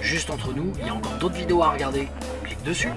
Juste entre nous, il y a encore d'autres vidéos à regarder. Clique dessus.